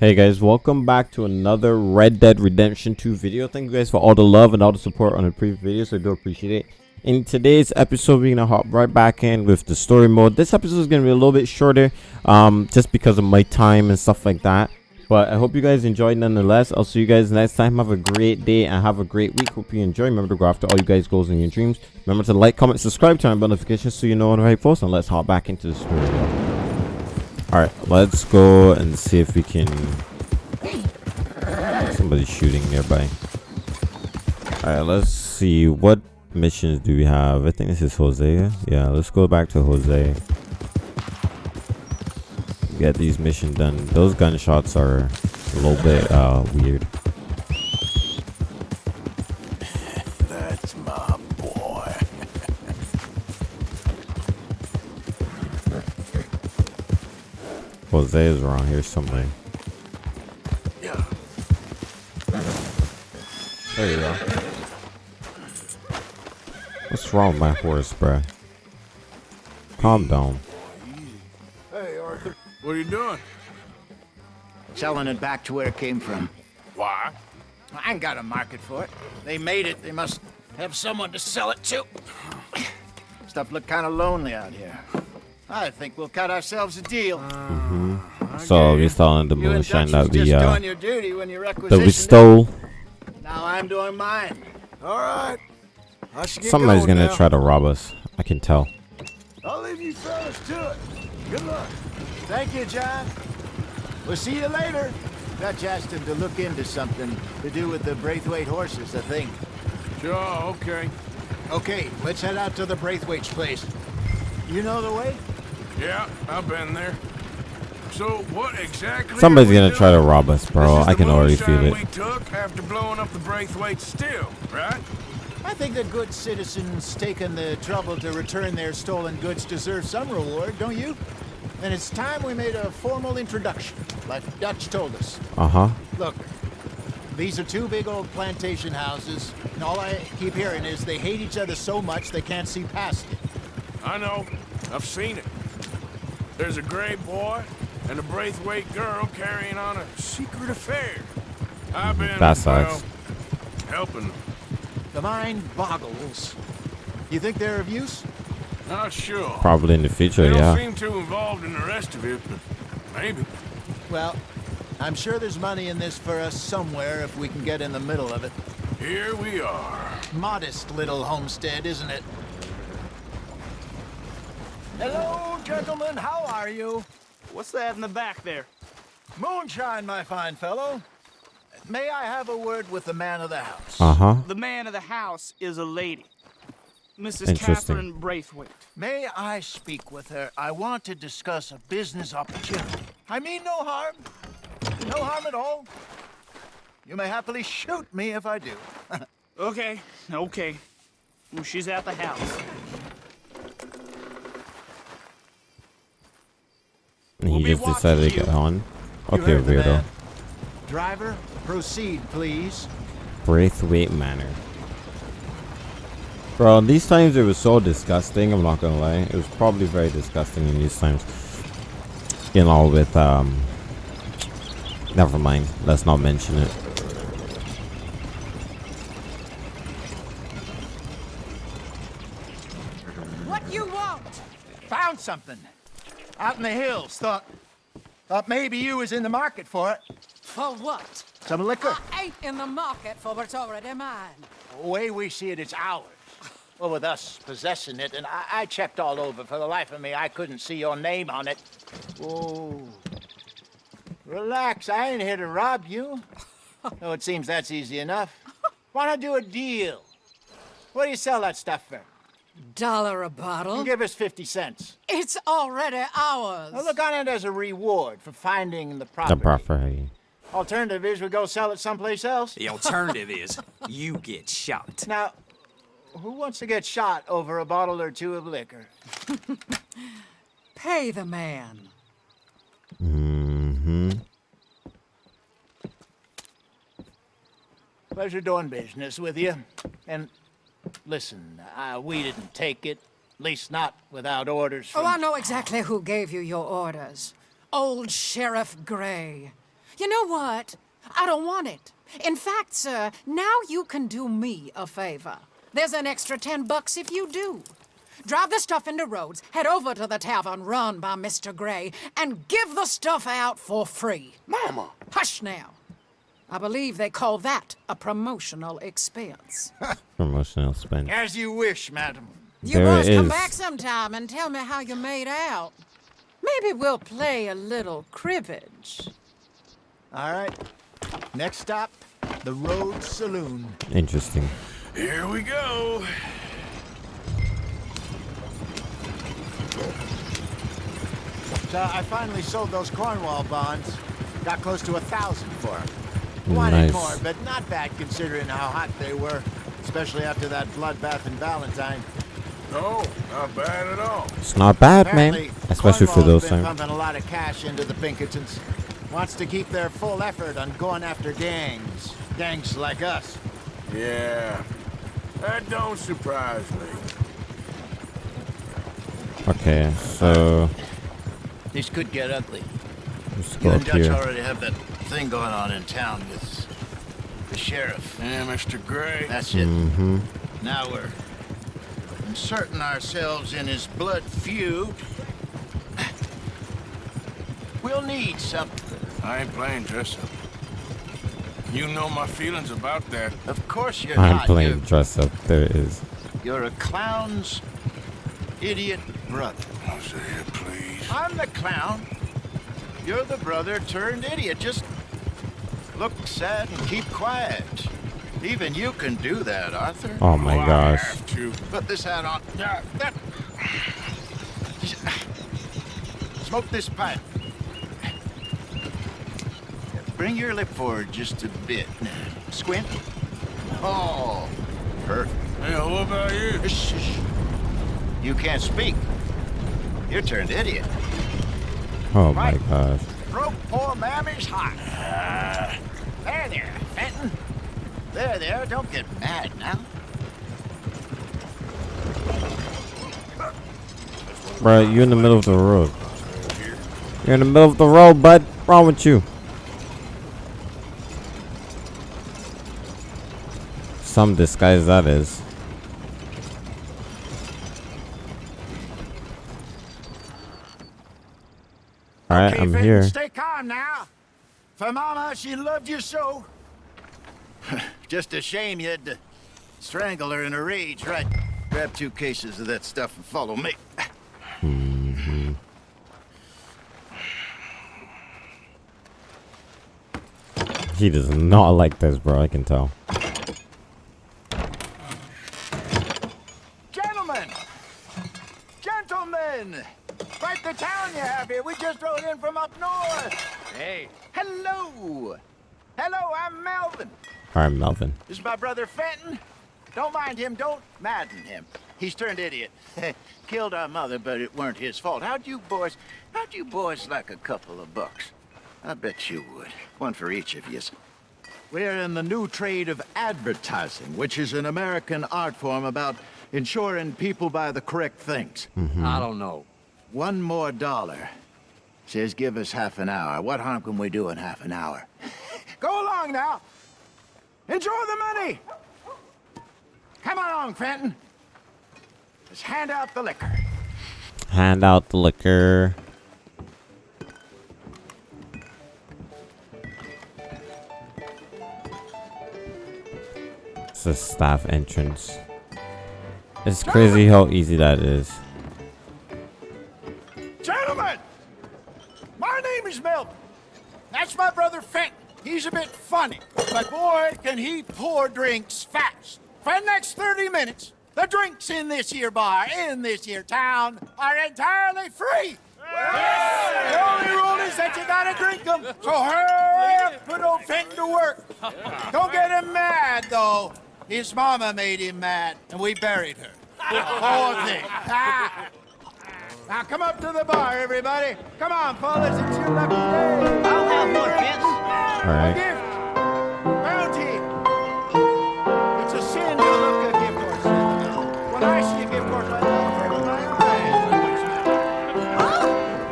Hey guys, welcome back to another Red Dead Redemption 2 video. Thank you guys for all the love and all the support on the previous videos. I do appreciate it. In today's episode, we're gonna hop right back in with the story mode. This episode is gonna be a little bit shorter, um, just because of my time and stuff like that. But I hope you guys enjoyed nonetheless. I'll see you guys next time. Have a great day and have a great week. Hope you enjoy. Remember to go after all you guys' goals and your dreams. Remember to like, comment, subscribe, turn on notifications so you know when I post. And let's hop back into the story. Alright, let's go and see if we can Somebody shooting nearby. Alright, let's see. What missions do we have? I think this is Jose. Yeah, let's go back to Jose. Get these missions done. Those gunshots are a little bit uh, weird. Hosea's around here somewhere. Yeah. There you go. What's wrong with my horse, bruh? Calm down. Hey, Arthur. What are you doing? Selling it back to where it came from. Why? I ain't got a market for it. They made it. They must have someone to sell it to. Stuff look kind of lonely out here. I think we'll cut ourselves a deal. So we saw in the you and moonshine Dutch that was just we uh your duty when you that we stole. Now I'm doing mine. All right. I get Somebody's going gonna now. try to rob us. I can tell. I'll leave you fellas to it. Good luck. Thank you, John. We'll see you later. Dutch asked him to look into something to do with the Braithwaite horses, I think. Sure, okay. Okay, let's head out to the Braithwaite's place. You know the way? Yeah, I've been there. So what exactly? Somebody's gonna try to rob us, bro. This is I the can already moonshine feel we it. took after blowing up the Braithwaite still, right? I think that good citizens taking the trouble to return their stolen goods deserve some reward, don't you? And it's time we made a formal introduction, like Dutch told us. Uh huh. Look, these are two big old plantation houses, and all I keep hearing is they hate each other so much they can't see past it. I know. I've seen it. There's a gray boy and a Braithwaite girl carrying on a secret affair. I've been, That sucks. well, helping them. The mind boggles. You think they're of use? Not sure. Probably in the future, They don't yeah. seem too involved in the rest of it, but maybe. Well, I'm sure there's money in this for us somewhere if we can get in the middle of it. Here we are. Modest little homestead, isn't it? Hello, gentlemen. How are you? What's that in the back there? Moonshine, my fine fellow. May I have a word with the man of the house? Uh huh. The man of the house is a lady. Mrs. Catherine Braithwaite. May I speak with her? I want to discuss a business opportunity. I mean no harm. No harm at all. You may happily shoot me if I do. Okay, okay. Well, she's at the house. And he We'll just decided to watching get you. on. Okay, heard the weirdo. man. Driver, proceed, please. Braithwaite Manor. Bro, these times it was so disgusting, I'm not gonna lie. It was probably very disgusting in these times. You know, with, um... Never mind. Let's not mention it. What you want? Found something. Out in the hills. Thought, thought maybe you was in the market for it. For what? Some liquor. I ain't in the market for what's already mine. The way we see it, it's ours. Well, with us possessing it, and I, I checked all over. For the life of me, I couldn't see your name on it. Oh. Relax, I ain't here to rob you. oh, it seems that's easy enough. Wanna do a deal? What do you sell that stuff for? Dollar a bottle? Give us 50 cents. It's already ours. Now look on it as a reward for finding the The property. property. Alternative is we go sell it someplace else. The alternative is you get shot. Now, who wants to get shot over a bottle or two of liquor? Pay the man. Mm-hmm. Pleasure doing business with you. And listen, uh, we didn't take it. At least not without orders Oh. I know exactly who gave you your orders. Old Sheriff Gray. You know what? I don't want it. In fact, sir, now you can do me a favor. There's an extra ten bucks if you do. Drive the stuff into Rhodes, head over to the tavern run by Mr. Gray, and give the stuff out for free. Mama! Hush now. I believe they call that a promotional expense. Promotional spend. As you wish, madam. You There must come back sometime and tell me how you made out. Maybe we'll play a little cribbage. All right. Next stop, the Rhodes Saloon. Interesting. Here we go. So I finally sold those Cornwall bonds. Got close to a thousand for them. Wanted Nice. more, but not bad considering how hot they were, especially after that bloodbath in Valentine. No, not bad at all. It's not bad, man. Apparently, Especially for Cornwall's those been times. pumping a lot of cash into the Pinkertons. Wants to keep their full effort on going after gangs. Gangs like us. Yeah, that don't surprise me. Okay, so This could get ugly. let's You go and Dutch here. already have that thing going on in town with the sheriff. Yeah, Mr. Gray. That's it. Mm-hmm. Now we're inserting ourselves in his blood feud. We'll need something. I ain't playing dress up. You know my feelings about that. Of course you're I'm not. playing You're, dress up. There it is. you're a clown's idiot brother. Hosea, please. I'm the clown. You're the brother turned idiot. Just look sad and keep quiet. Even you can do that, Arthur. Oh my Oh, I gosh. have to. Put this hat on. Smoke this pipe. Bring your lip forward just a bit. Squint. Oh, perfect. Hey, what about you? Shh, shh. You can't speak. You're turned idiot. Oh my Right. gosh. Broke poor mammy's heart. There, there, Fenton. There, there. Don't get mad now. Bro, you're in the middle of the road. You're in the middle of the road, bud. What's wrong with you? Some disguise that is. Alright, Okay, I'm Fenton, here. Stay calm now. For Mama, she loved you so. Just a shame you had to strangle her in a rage, right? Grab two cases of that stuff and follow me. He does not like this, bro. I can tell. Gentlemen! Gentlemen! Quite the town you have here. We just rode in from up north. Hey, Hello! Hello, I'm Melvin. Alright, Melvin. This is my brother Fenton. Don't mind him, don't madden him. he's turned idiot. Killed our mother, but it weren't his fault. How'd you boys, how'd you boys like a couple of bucks? I bet you would. One for each of yous. We're in the new trade of advertising, which is an American art form about ensuring people buy the correct things. Mm-hmm. I don't know. One more dollar. Says give us half an hour. What harm can we do in half an hour? Go along now. Enjoy the money. Come along, Fenton. Let's hand out the liquor. Hand out the liquor. It's a staff entrance. It's crazy how easy that is. Gentlemen, my name is Melvin. That's my brother Fenton. He's a bit funny, but boy, can he pour drinks fast. For the next 30 minutes, the drinks in this here bar, in this here town, are entirely free. The only rule is that you gotta drink them. So hurry up, put old Fenton to work. Don't get him mad, though. His mama made him mad, and we buried her. Poor thing. Ah. Now come up to the bar, everybody. Come on, fellas, and your lucky day? I'll have one, Vince. All right. A gift. Bounty. It's a sin to look a gift horse. When I see a gift horse, I love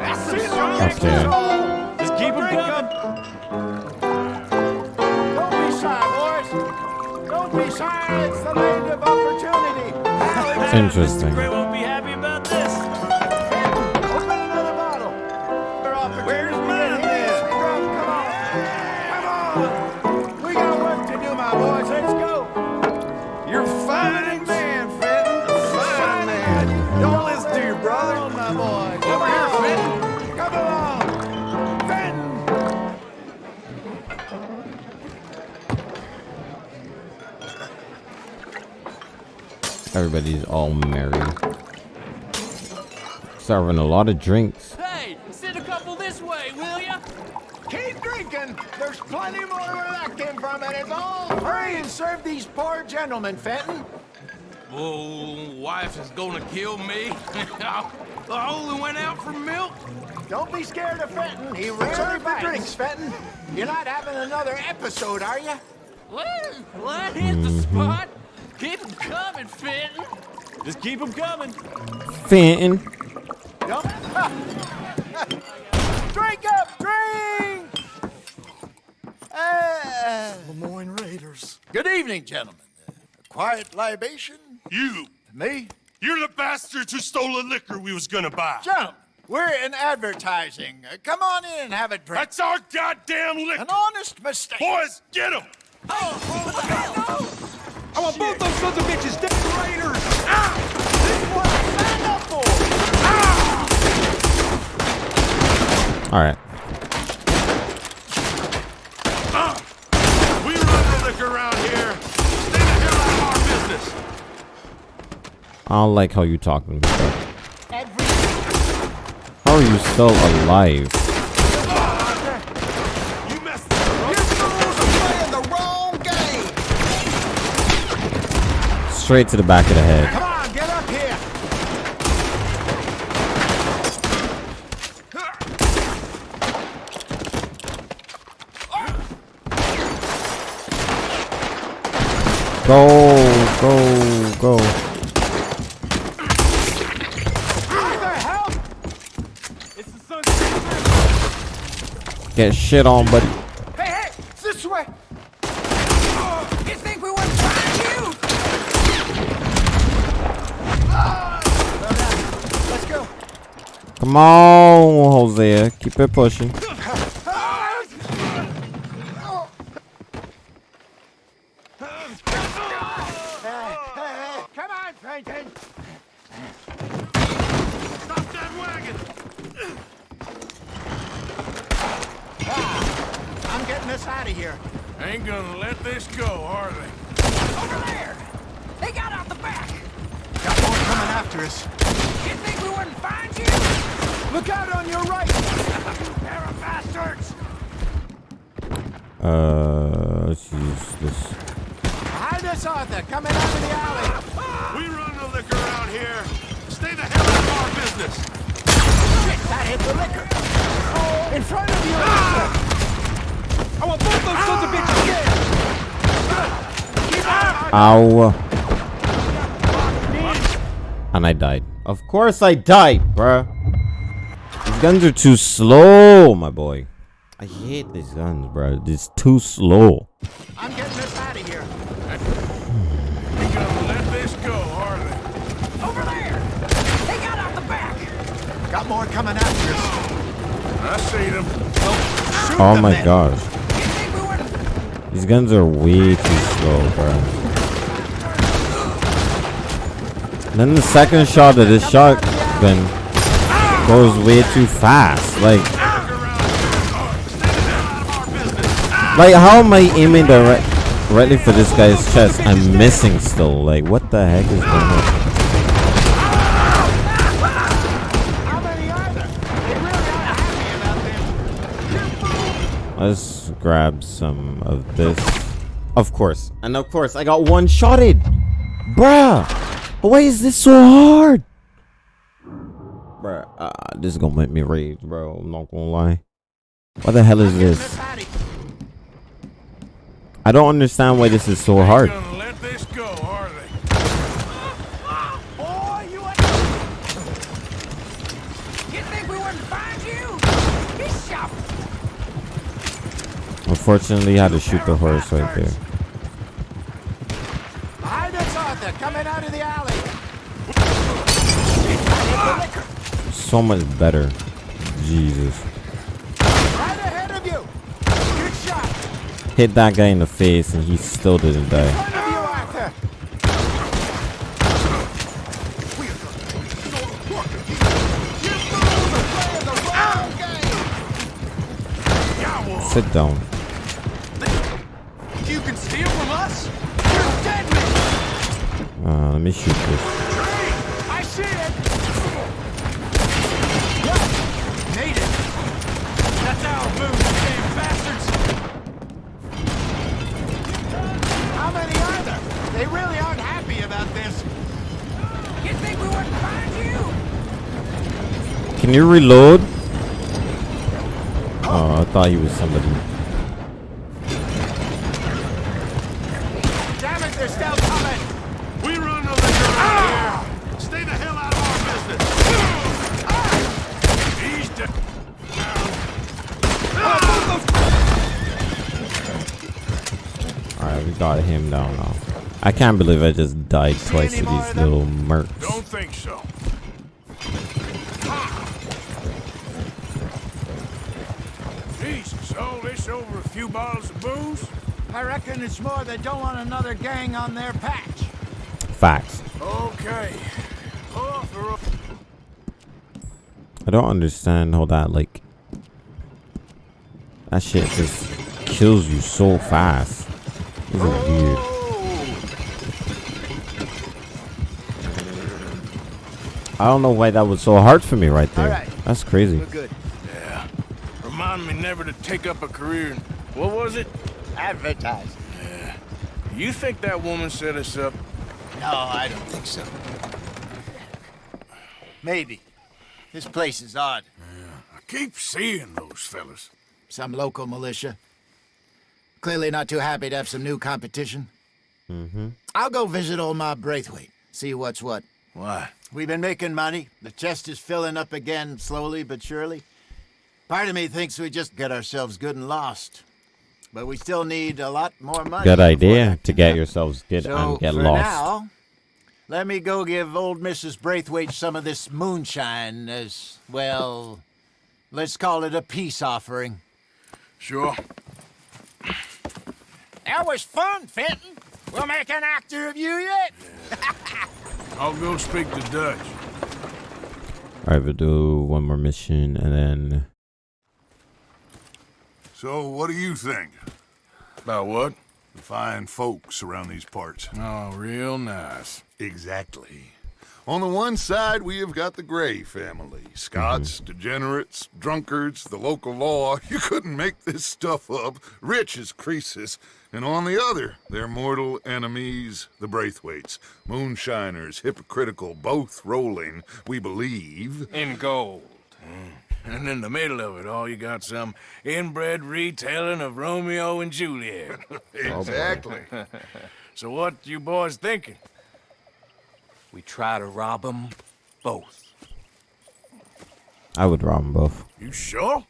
That's Just keep them coming. Don't be shy, boys. Don't be shy. It's the land of opportunity. Interesting. Everybody's all merry. Serving a lot of drinks. Hey, send a couple this way, will ya? Keep drinking. There's plenty more where that came from, and it's all free. And serve these poor gentlemen, Fenton. Oh, wife is gonna kill me. I only went out for milk. Don't be scared of Fenton. He rarely the drinks, Fenton. You're not having another episode, are you? Well, well, that hit the mm-hmm. spot. Keep 'em coming, Fenton. Just keep 'em coming. Fenton. Don't. drink up, drink. Uh, Lemoyne Raiders. good evening, gentlemen. Uh, a quiet libation. You! Me, You're the bastards who stole the liquor we was gonna buy. gentlemen. We're in advertising. Uh, come on in and have a drink. That's our goddamn liquor! An honest mistake. Boys, get him! I want both those sons of bitches dead raiders. This is what I signed up for. All right. We run liquor around here. Stay the hell out of our business. I don't like how you talking. Bro. How are you still alive? You messed up. playing the wrong game. Straight to the back of the head. Come on, get up here. Go, go, go. What the hell? It's the sun. Get shit on, buddy. Hey, hey, this way. You think we wouldn't find you? Let's go. Come on, Hosea. Keep it pushing. Hey, hey, come on, Franklin. Stop that wagon! I'm getting us out of here. Ain't gonna let this go, are they? Over there. They got out the back. Got more coming after us. You think we wouldn't find you? Look out on your right. Pair of bastards. Uh, let's use this. Behind us, Arthur. Coming out of the alley. We run the liquor around here. Stay the hell out of our business. That hit the liquor. In front of you, Arthur. I want both those sons of bitches dead. Ow. And I died. I died, bruh. These guns are too slow, my boy. I hate these guns, bruh. It's too slow. I'm getting this out of here. Ain't gonna let this go, are they? Over there. They got out the back. Got more coming after us. I see them. Shoot Oh them my then. gosh. You think we wouldn't These guns are way too slow, bruh. Then the second shot of this shotgun goes way too fast. Like, like how am I aiming direct, directly for this guy's chest? I'm missing still. Like, what the heck is going on? Let's grab some of this. Of course. And of course, I got one shotted. Bruh. Why is this so hard? Bruh. Uh, this is gonna make me rage, bro. I'm not gonna lie. What the hell is this? us out of here. I don't understand why this is so hard. Ain't gonna let this go, are they? Boy, you ain't... You think we wouldn't find you? He's shot. Unfortunately, I had to shoot the horse right there. Behind us, Arthur, coming out of the alley. So much better. Jesus. Right ahead of you. Good shot. Hit that guy in the face and he still didn't die. Front of you, Arthur. Sit down. You can steal from us? You're dead man! Uh, let me shoot this. I see it. Made it! That's our move, you damn bastards! How many are there? They really aren't happy about this. You think we wouldn't find you? Can you reload? Oh, I thought he was somebody. Damn it, they're still coming. We run no liquor around here. Ah! Stay the hell out of our business. Ah! He's dead. Ah! Alright, we got him down now. I can't believe I just died twice to these little mercs. Don't think so. Jesus, all this over a few bottles of booze? I reckon it's more they don't want another gang on their patch. Facts. Okay. Pull off the road. I don't understand how that like that shit just kills you so fast. This is weird. I don't know why that was so hard for me right there. Alright. That's crazy. We're good. Yeah. Remind me never to take up a career in, what was it? Advertise. You think that woman set us up? No, I don't think so. Maybe. This place is odd. Yeah, I keep seeing those fellas. Some local militia. Clearly not too happy to have some new competition. Mm-hmm. I'll go visit old Mob Braithwaite, see what's what. Why? We've been making money. The chest is filling up again, slowly but surely. Part of me thinks we just get ourselves good and lost. But we still need a lot more money. Good idea to get yourselves good So, and get for lost. now, let me go give old Mrs. Braithwaite some of this moonshine as, well, let's call it a peace offering. Sure. That was fun, Fenton. We'll make an actor of you yet. I'll go speak to Dutch. Alright, we'll do one more mission and then So, what do you think? About what? The fine folks around these parts. Oh, real nice. Exactly. On the one side, we have got the Gray family. Scots, mm-hmm. degenerates, drunkards, the local law. You couldn't make this stuff up. Rich as Croesus. And on the other, their mortal enemies, the Braithwaites. Moonshiners, hypocritical, both rolling, we believe. In gold. Mm. And in the middle of it all, you got some inbred retelling of Romeo and Juliet. Exactly. Oh, so what you boys thinking? We try to rob them both. I would rob them both. You sure?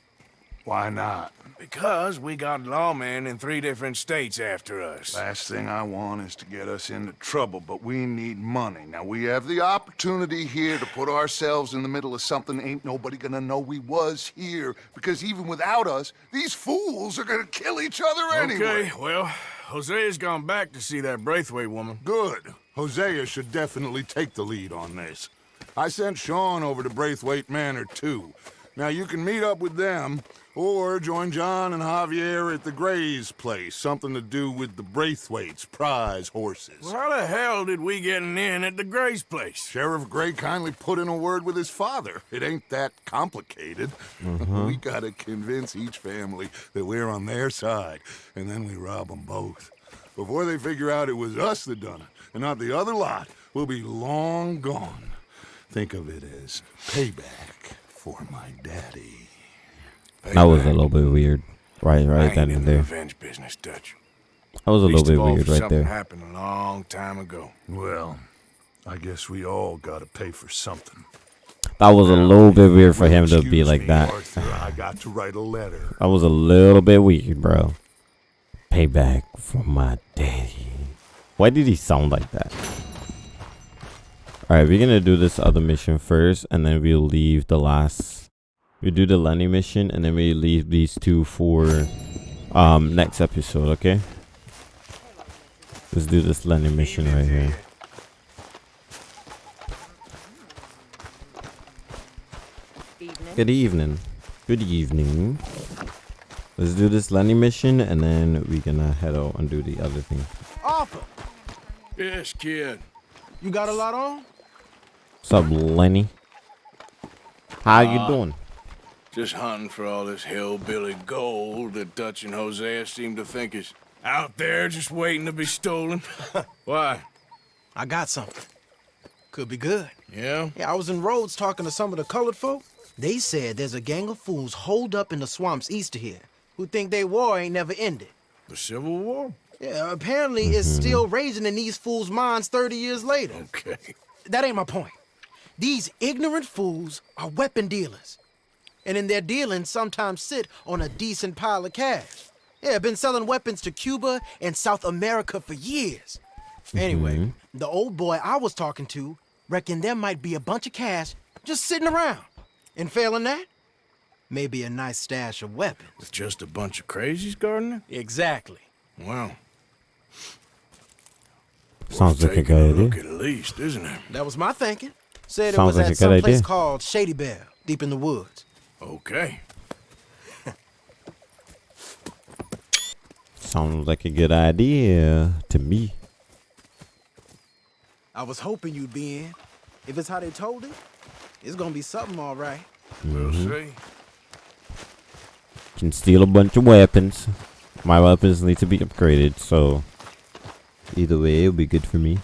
Why not? Because we got lawmen in three different states after us. Last thing I want is to get us into trouble, but we need money. Now, we have the opportunity here to put ourselves in the middle of something ain't nobody gonna know we was here, because even without us, these fools are gonna kill each other anyway. Okay, well, Hosea's gone back to see that Braithwaite woman. Good. Hosea should definitely take the lead on this. I sent Sean over to Braithwaite Manor, too. Now, you can meet up with them, or join John and Javier at the Gray's place. Something to do with the Braithwaites' prize horses. Well, how the hell did we get an in at the Gray's place? Sheriff Gray kindly put in a word with his father. It ain't that complicated. Mm-hmm. we gotta convince each family that we're on their side, and then we rob them both. Before they figure out it was us that done it, and not the other lot, we'll be long gone. Think of it as payback for my daddy. That was a little bit weird. Right, right then and there. revenge business, Dutch. That was a little bit all weird right something there. happened a long time ago. Well, I guess we all gotta pay for something. That was a little bit weird for him to be like that. I got to write a letter. That was a little bit weird, bro. Payback for my daddy. Why did he sound like that? Alright, we're gonna do this other mission first, and then we'll leave the last. We do the Lenny mission, and then we leave these two for um next episode. Okay. Let's do this Lenny mission right here. Good evening. Good evening. Let's do this Lenny mission, and then we're gonna head out and do the other thing. Arthur, Yes, kid. you got a lot on? What's up, Lenny? How you doing? Just hunting for all this hillbilly gold that Dutch and Hosea seem to think is out there just waiting to be stolen. Why? I got something. Could be good. Yeah? Yeah, I was in Rhodes talking to some of the colored folk. They said there's a gang of fools holed up in the swamps east of here who think they war ain't never ended. The Civil War? Yeah, apparently it's mm-hmm. still raging in these fools' minds 30 years later. Okay. That ain't my point. These ignorant fools are weapon dealers. And in their dealings sometimes sit on a decent pile of cash. Yeah, been selling weapons to Cuba and South America for years. Anyway, mm-hmm. the old boy I was talking to reckoned there might be a bunch of cash just sitting around. And failing that, maybe a nice stash of weapons. With just a bunch of crazies, Gardner? Exactly. Well, Sounds like a taking good look at least, isn't it? That was my thinking. Said Sounds it was like a at good some place idea. called Shady Belle, deep in the woods. Okay. Sounds like a good idea to me. I was hoping you'd be in. If it's how they told it, it's gonna be something all right. We'll mm-hmm. see. Can steal a bunch of weapons. My weapons need to be upgraded, so either way, it'll be good for me.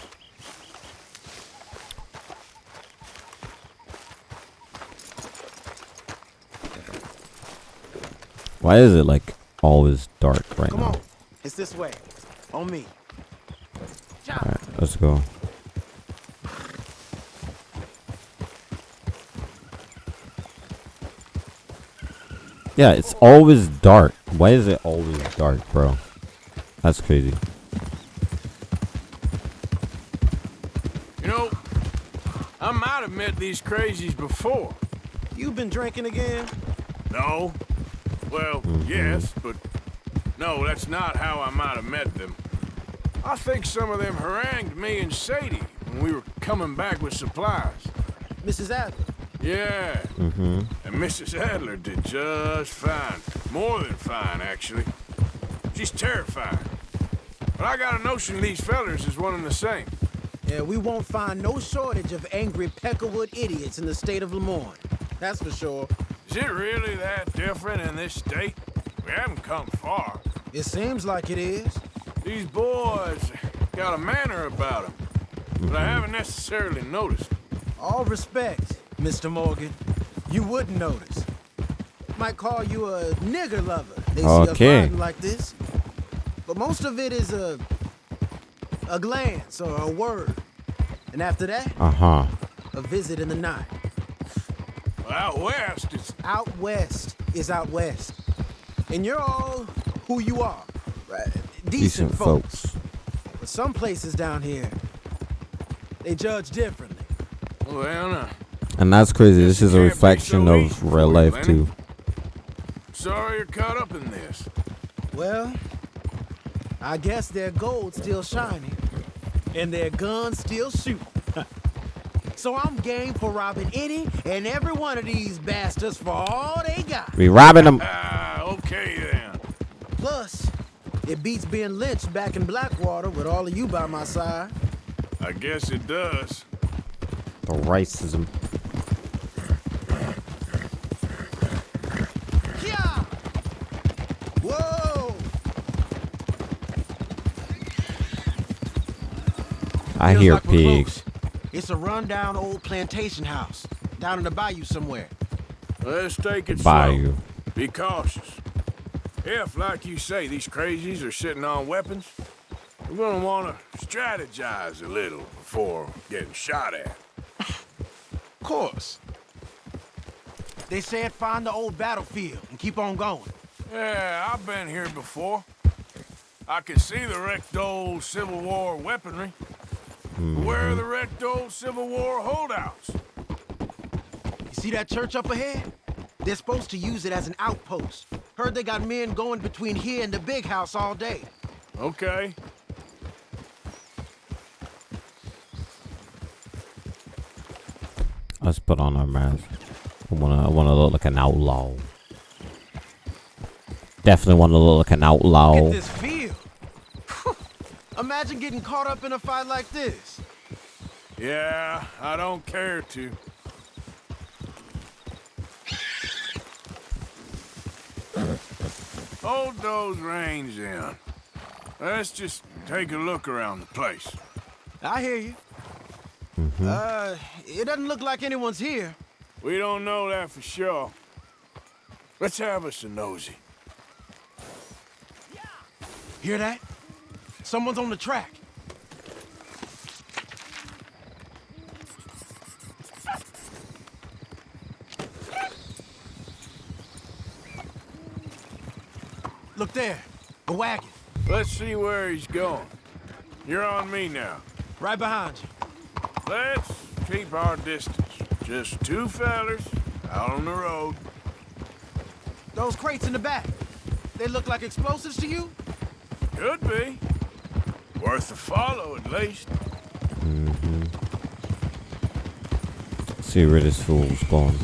Why is it like always dark right Come now? on, it's this way. On me. Alright, let's go. Yeah, it's always dark. Why is it always dark, bro? That's crazy. You know, I might have met these crazies before. You've been drinking again? No. Well, yes, but no, that's not how I might have met them. I think some of them harangued me and Sadie when we were coming back with supplies. Mrs. Adler. Yeah, Mm-hmm. and Mrs. Adler did just fine. More than fine, actually. She's terrifying. But I got a notion these fellers is one and the same. Yeah, we won't find no shortage of angry Peckerwood idiots in the state of Lemoyne. That's for sure. Is it really that different in this state? We haven't come far. It seems like it is. These boys got a manner about them, but I haven't necessarily noticed. All respect, Mr. Morgan. You wouldn't notice. Might call you a nigger lover. They see us Okay. riding like this. But most of it is a a glance or a word. And after that, Uh-huh. a visit in the night. Well, out west, it's Out west is out west. And you're all who you are. Right? Decent, Decent folks. folks. But some places down here, they judge differently. well, uh, And that's crazy. This is a reflection so of real life Lenny. too. sorry you're caught up in this. Well, I guess their gold's still shining, and their guns still shoot. So I'm game for robbing any and every one of these bastards for all they got. We robbing them. Ah, okay then. Plus, it beats being lynched back in Blackwater with all of you by my side. I guess it does. The racism. Yeah! Whoa! I Feels hear like pigs. Close. It's a rundown old plantation house down in the bayou somewhere. Let's take it Bayou. slow. Be cautious. If, like you say, these crazies are sitting on weapons, we're gonna wanna strategize a little before getting shot at. Of course. They said find the old battlefield and keep on going. Yeah, I've been here before. I can see the wrecked old Civil War weaponry. Mm-hmm. Where are the wrecked old Civil War holdouts? You see that church up ahead? They're supposed to use it as an outpost. Heard they got men going between here and the big house all day. Okay. Let's put on our mask. I wanna, I wanna look like an outlaw. Definitely wanna look like an outlaw. Get this feel. Imagine getting caught up in a fight like this. Yeah, I don't care to. Hold those reins in. Let's just take a look around the place. I hear you. Uh, it doesn't look like anyone's here. We don't know that for sure. Let's have us a nosy. Hear that? Someone's on the track. Look there, a wagon, Let's see where he's going. You're on me now. right behind you. Let's keep our distance. Just two fellers out on the road. Those crates in the back, they look like explosives to you? Could be. Worth a follow, at least. Mm-hmm. See where this fool's going.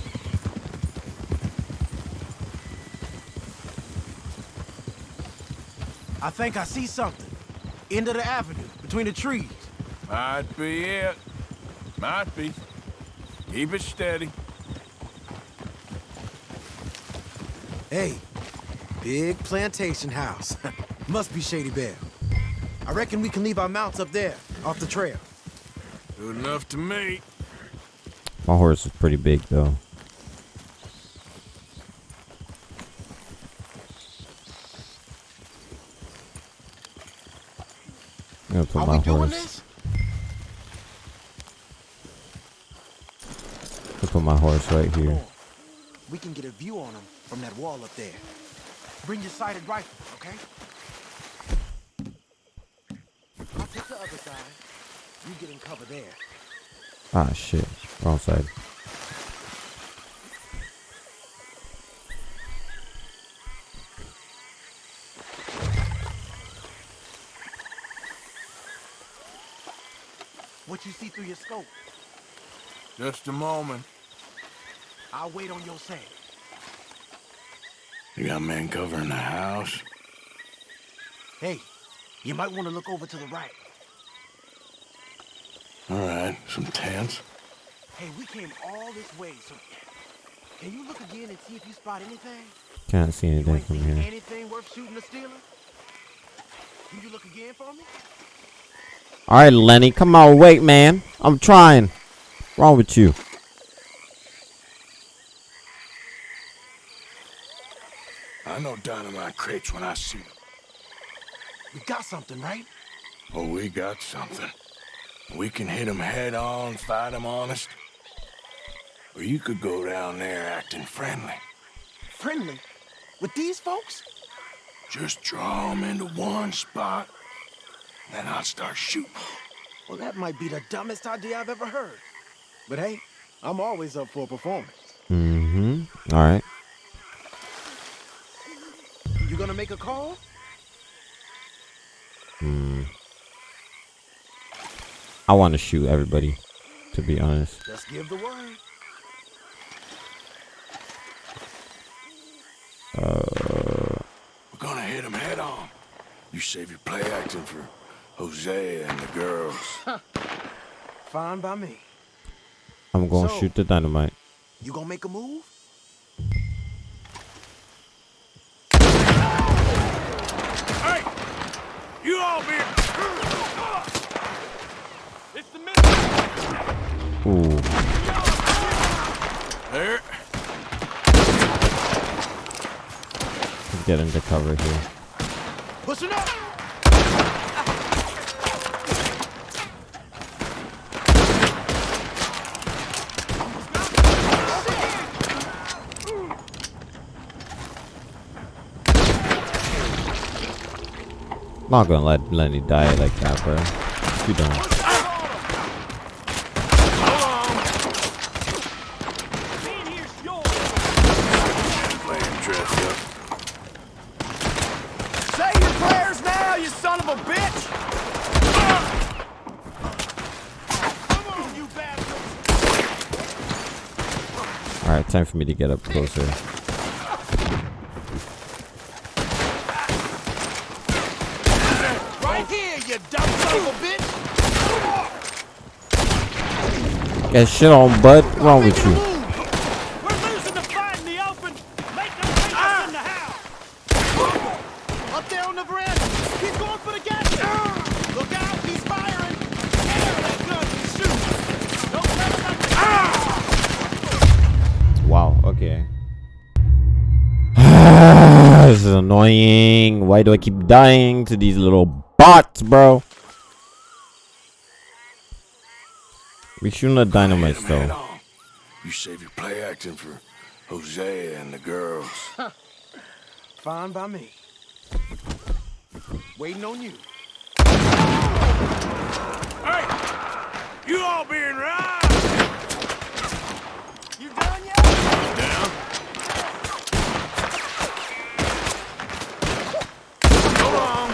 I think I see something. End of the avenue, between the trees. Might be it. Might be. Keep it steady. Hey, big plantation house. Must be Shady Belle. I reckon we can leave our mounts up there, off the trail. Good enough to me. My horse is pretty big though. I'm gonna put Are my we doing horse. this? I'll put my horse right here. We can get a view on them from that wall up there. Bring your sighted rifle, okay? I'll take the other side. You get in cover there. Ah shit. Wrong side. What you see through your scope, Just a moment. I'll wait on your say. You got men covering the house? Hey, you might want to look over to the right. All right, some tents. Hey, we came all this way, so can you look again and see if you spot anything? Can't see anything from here. anything worth shooting or stealing? Can you look again for me? Alright, Lenny, come on, wait, man. I'm trying. Wrong with you? I know dynamite crates when I see them. We got something, right? Oh, we got something. We can hit 'em head on, fight 'em honest. Or you could go down there acting friendly. Friendly? With these folks? Just draw 'em into one spot, then I'll start shooting. Well, that might be the dumbest idea I've ever heard. But hey, I'm always up for a performance. Mm-hmm. Alright. You gonna make a call? Hmm. I want to shoot everybody, to be honest. Just give the word. Uh, We're gonna hit 'em head on. You save your play acting for Hosea and the girls. Fine by me. I'm going to So- shoot the dynamite. You gonna make a move? Hey! You all be... It's the middle. Ooh. There. Let's get into cover here. Pushing up! I'm not gonna let Lenny die like that, bro. Too dumb. a bitch! Come on, you bastards! Alright, time for me to get up closer. Right here, you dumb son of a bitch! Get shit on, bud. What's wrong with you? Annoying. Why do I keep dying to these little bots, bro? We shooting the dynamite Get 'em head though. You save your play acting for Hosea and the girls. Fine by me. Waiting on you. Hey! You all being right! You done yet? Down. On.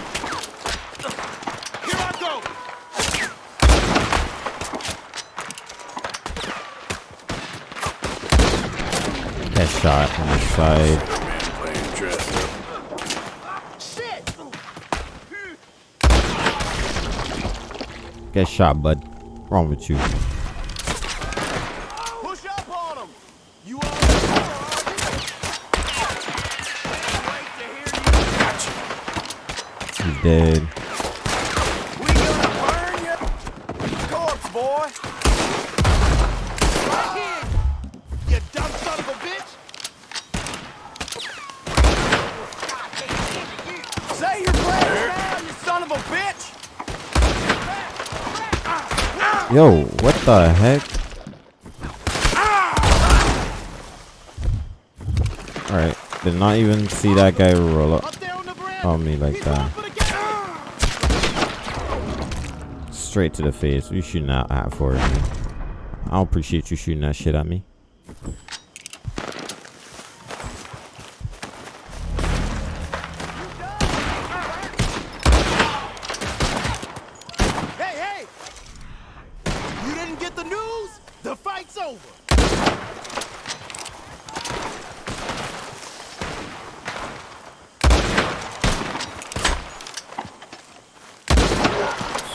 Here I go! Get shot on the side. Get shot, bud. Wrong with you? Push up on him! You all Wait to hear you. He's dead. We gonna burn you? Corpse, boy! Right here! You dumb son of a bitch! Say your prayers now, you son of a bitch! Say you're glad, you son of a bitch! Yo, what the heck? Alright, did not even see that guy roll up Up on the veranda! on me like that. for the gas! Straight to the face. You shooting that at for it. I appreciate you shooting that shit at me. Hey, hey! You didn't get the news? The fight's over!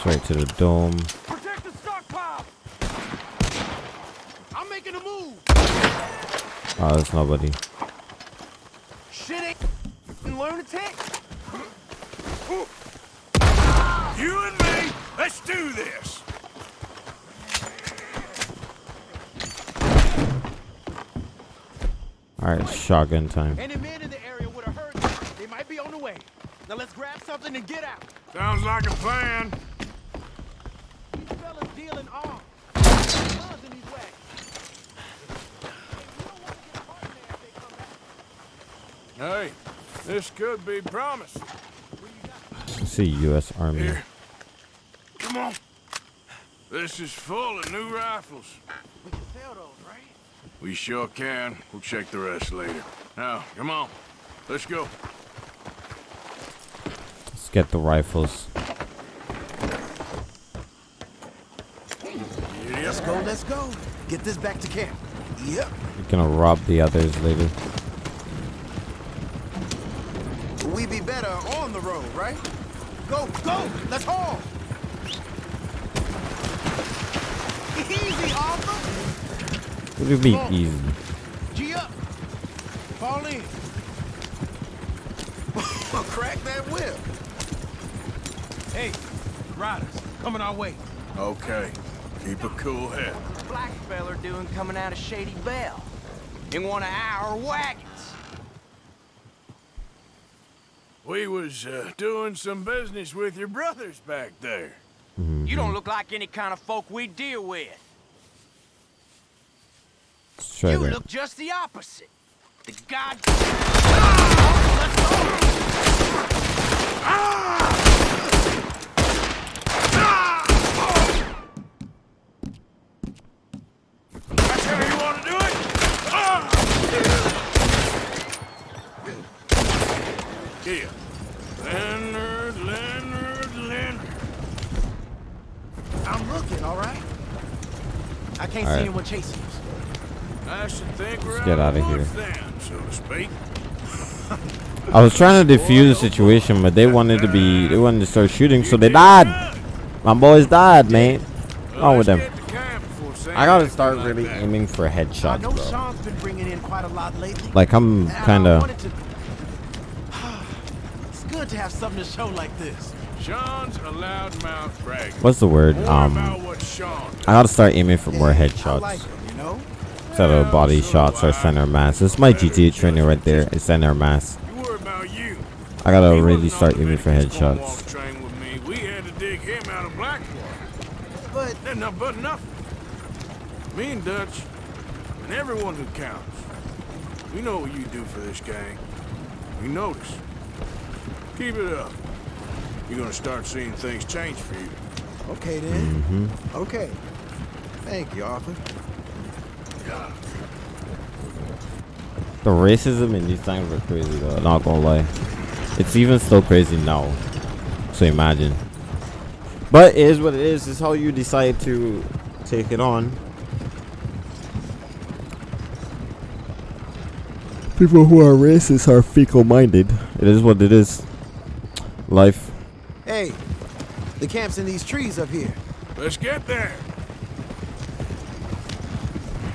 Straight to the dome. Protect the stockpile! I'm making a move! Ah, oh, there's nobody. Shit ain't lunatic! You and me, let's do this! Alright, shotgun time. Any men in the area would have heard this. They might be on the way. Now let's grab something and get out. Sounds like a plan. These fellas dealing arms. Guns in these wagons. Hey, we don't want to get caught in there if they come back. Hey, this could be promising. See U.S. Army. Here. Come on. This is full of new rifles. We can sell those, right? We sure can. We'll check the rest later. Now, come on. Let's go. Let's get the rifles. Let's go, let's go. Get this back to camp. Yep. We're gonna rob the others later. We be better on the road, right? Go, go! Let's haul! Easy, Arthur! What do you mean Come easy? G up! Fall in! Crack that whip! Hey, riders, coming our way. Okay. Keep a cool head. Black feller doing coming out of Shady Belle? In one of our wagons. We was uh, doing some business with your brothers back there. You don't look like any kind of folk we deal with. Let's try you that. look just the opposite. The god. That's how you want to do it? Ah! Here. Leonard, Leonard, I'm looking, all right? I can't All see right. anyone chasing us. I should think we're Let's get out of here. then, so to speak. I was trying to defuse the oh, situation, but they wanted to be, they wanted to start shooting, so they died. My boys died, man. What's wrong with them? Get to camp before Sam I gotta start really aiming for I headshots, know bro. Sean's been bringing in quite a lot lately. Like I'm kind of. It's good to have something to show like this. Sean's a loudmouth bragger. What's the word? Um, about what Sean I gotta start aiming for more headshots like 'em, you know? instead of body shots or center mass. This is my GTA training right there. It's center mass. You worry about you. I gotta He really start aiming for headshots. train. We had to dig him out of Blackwater. But Then no, but nothing. Me and Dutch, and everyone who counts. We know what you do for this gang. We notice. Keep it up. You're gonna start seeing things change for you. okay then. Mm-hmm. Okay. Thank you, Arthur. The racism in these times are crazy though. Not gonna lie, it's even still crazy now. So imagine. But it is what it is. It's how you decide to take it on. People who are racist are fecal-minded. It is what it is. Life. Hey, the camp's in these trees up here. Let's get there.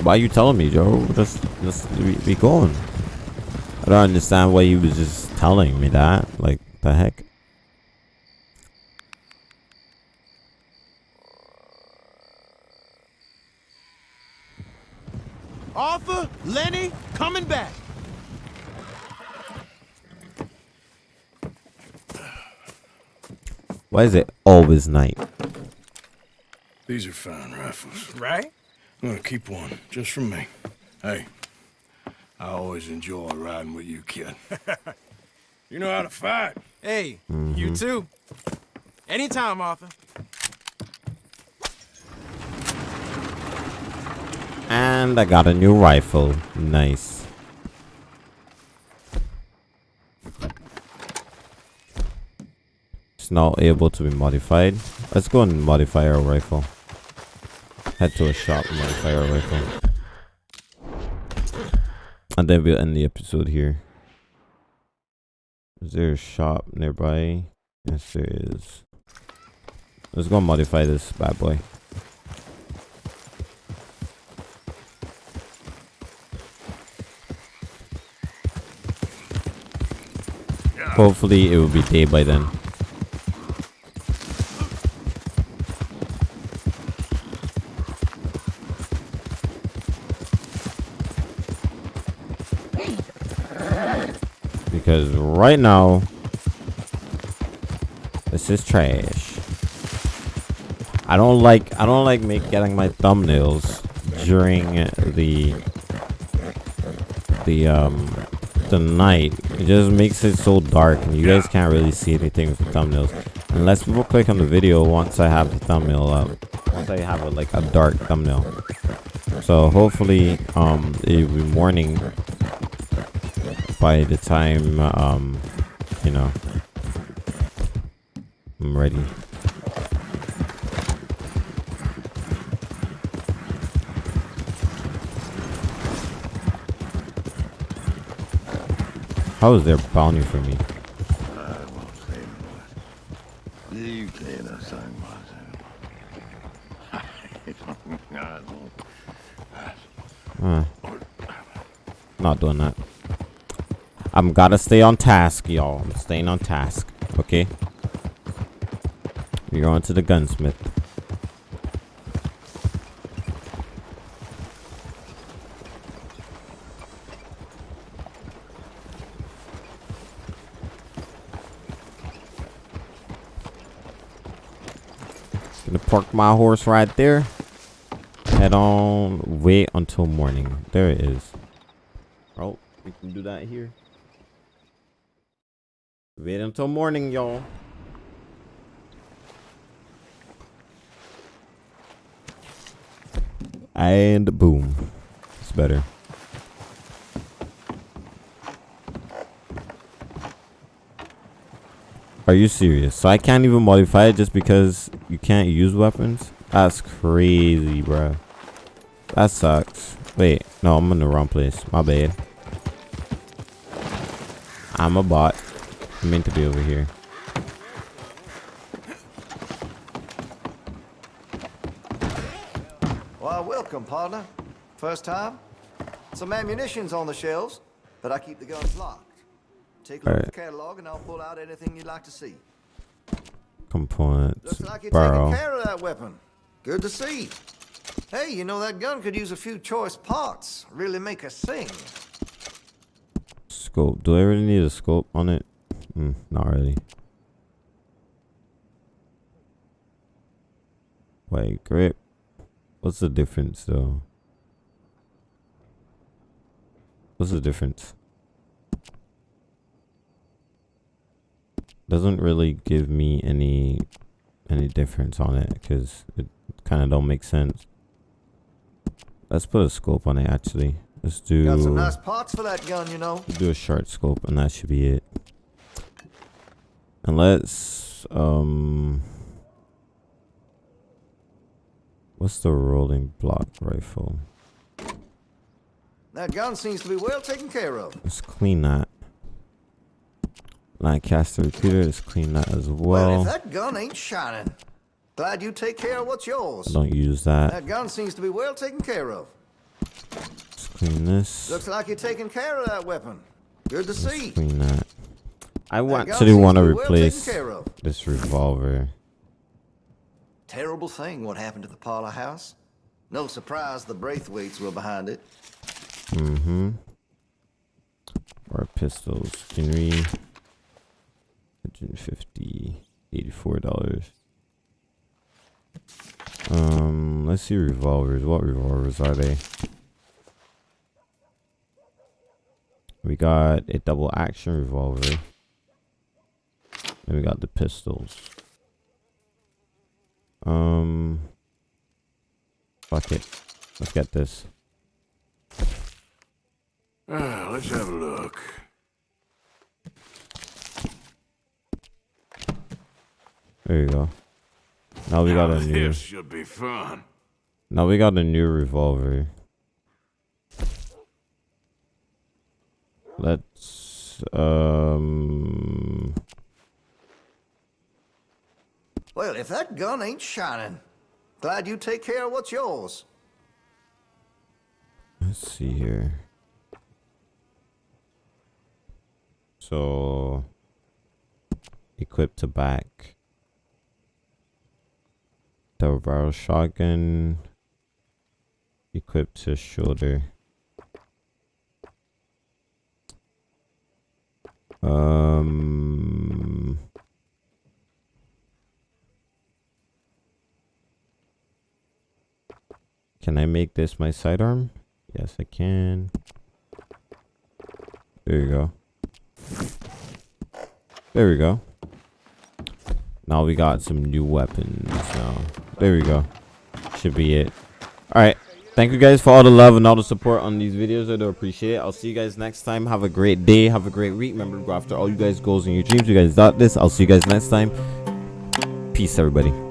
Why are you telling me, Joe? Just, just be, be going. I don't understand why you was just telling me that. Like, the heck? Arthur, Lenny, coming back. Why is it always night? These are fine rifles. Right? I'm gonna keep one, just for me. Hey, I always enjoy riding with you, kid. you know how to fight. Hey, you mm-hmm. too. Anytime, Arthur. And I got a new rifle. Nice. Not able to be modified. Let's go and modify our rifle. Head to a shop and modify our rifle. And then we'll end the episode here. Is there a shop nearby? Yes, there is. Let's go and modify this bad boy. Hopefully it will be day by then. Because right now this is trash. I don't like I don't like make getting my thumbnails during the the um the night. It just makes it so dark and you guys can't really see anything with the thumbnails. Unless people click on the video once I have the thumbnail up. Once I have a, like a dark thumbnail. So hopefully um it will be morning by the time um you know I'm ready. How is there bounty for me? You can't say Uh, not doing that. I'm gotta stay on task, y'all. I'm staying on task. Okay. We're going to the gunsmith. Gonna park my horse right there. Head on. Wait until morning. There it is. Oh, we can do that here. Wait until morning, y'all. And boom. It's better. Are you serious? So I can't even modify it just because you can't use weapons? That's crazy, bro. That sucks. Wait, no, I'm in the wrong place. My bad. I'm a bot. I meant to be over here. Well, welcome, partner. First time? Some ammunition's on the shelves, but I keep the guns locked. Take a look at the catalog and I'll pull out anything you'd like to see. Components. Looks like you're Barrel. taking care of that weapon. Good to see. Hey, you know that gun could use a few choice parts. Really make us sing. Scope. Do I really need a scope on it? Mm, not really. Wait, grip. What's the difference though? What's the difference? Doesn't really give me any any difference on it because it kind of don't make sense. Let's put a scope on it actually. Let's do Got some nice parts for that gun, you know. do a short scope and that should be it. And let's um what's the rolling block rifle? That gun seems to be well taken care of. Let's clean that. Lancaster repeater, let's clean that as Well, well. if that gun ain't shining, glad you take care of what's yours. Don't use that. That gun seems to be well taken care of. Let's clean this. Looks like you're taking care of that weapon. Good to see. Clean that. I want to want to well replace this revolver. Terrible thing what happened to the Parlor House. No surprise the Braithwaites were behind it. Mm-hmm. Or pistols. Henry. 150 $84. Um, let's see revolvers. What revolvers are they? We got a double action revolver. We got the pistols. Um, fuck it. Let's get this. Ah, let's have a look. There you go. Now we got a new. This should be fun. Now we got a new revolver. Let's um Well, if that gun ain't shining, glad you take care of what's yours. let's see here. So equipped to back. Double barrel shotgun equipped to shoulder. Um Can I make this my sidearm? Yes, I can. There you go. There we go. Now we got some new weapons. Now, there we go. Should be it. All right. Thank you guys for all the love and all the support on these videos. I do appreciate it. I'll see you guys next time. Have a great day. Have a great week. Remember to go after all you guys' goals and your dreams. You guys got this. I'll see you guys next time. Peace, everybody.